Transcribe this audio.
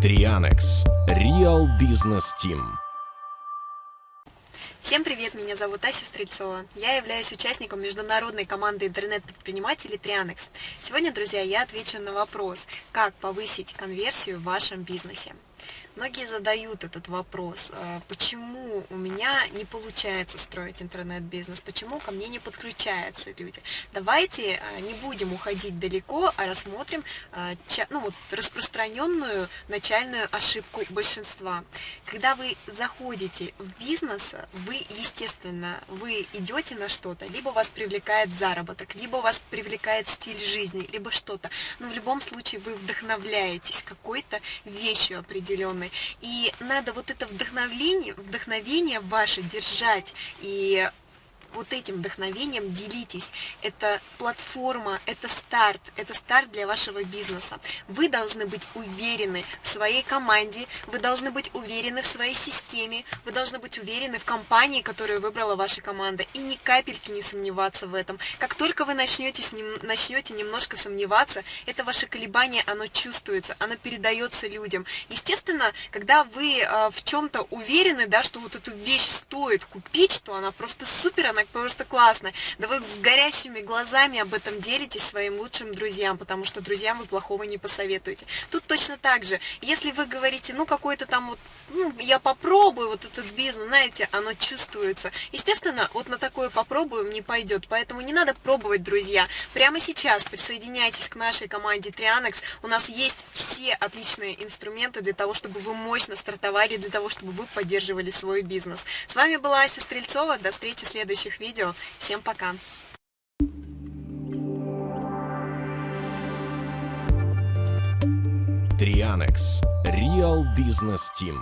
Трианекс. Real Business Team. Всем привет, меня зовут Ася Стрельцова. Я являюсь участником международной команды интернет-предпринимателей Трианекс. Сегодня, друзья, я отвечу на вопрос, как повысить конверсию в вашем бизнесе. Многие задают этот вопрос, а, почему у меня не получается строить интернет-бизнес, почему ко мне не подключаются люди. Давайте а, не будем уходить далеко, а рассмотрим а, ну, вот, распространенную начальную ошибку большинства. Когда вы заходите в бизнес, вы, естественно, вы идете на что-то, либо вас привлекает заработок, либо вас привлекает стиль жизни, либо что-то. Но в любом случае вы вдохновляетесь какой-то вещью определенной, и надо вот это вдохновение, вдохновение ваше держать и вот этим вдохновением делитесь. Это платформа, это старт, это старт для вашего бизнеса. Вы должны быть уверены в своей команде, вы должны быть уверены в своей системе, вы должны быть уверены в компании, которую выбрала ваша команда, и ни капельки не сомневаться в этом. Как только вы начнете, с ним, начнете немножко сомневаться, это ваше колебание, оно чувствуется, оно передается людям. Естественно, когда вы э, в чем-то уверены, да, что вот эту вещь стоит купить, что она просто супер, она просто классно. Да вы с горящими глазами об этом делитесь своим лучшим друзьям, потому что друзьям вы плохого не посоветуете. Тут точно так же. Если вы говорите, ну какой-то там вот, ну я попробую вот этот бизнес, знаете, оно чувствуется. Естественно, вот на такое попробуем не пойдет, поэтому не надо пробовать, друзья. Прямо сейчас присоединяйтесь к нашей команде Trianex. У нас есть все отличные инструменты для того, чтобы вы мощно стартовали, для того, чтобы вы поддерживали свой бизнес. С вами была Ася Стрельцова. До встречи в следующих видео. Всем пока! Трианекс. Real Business Team.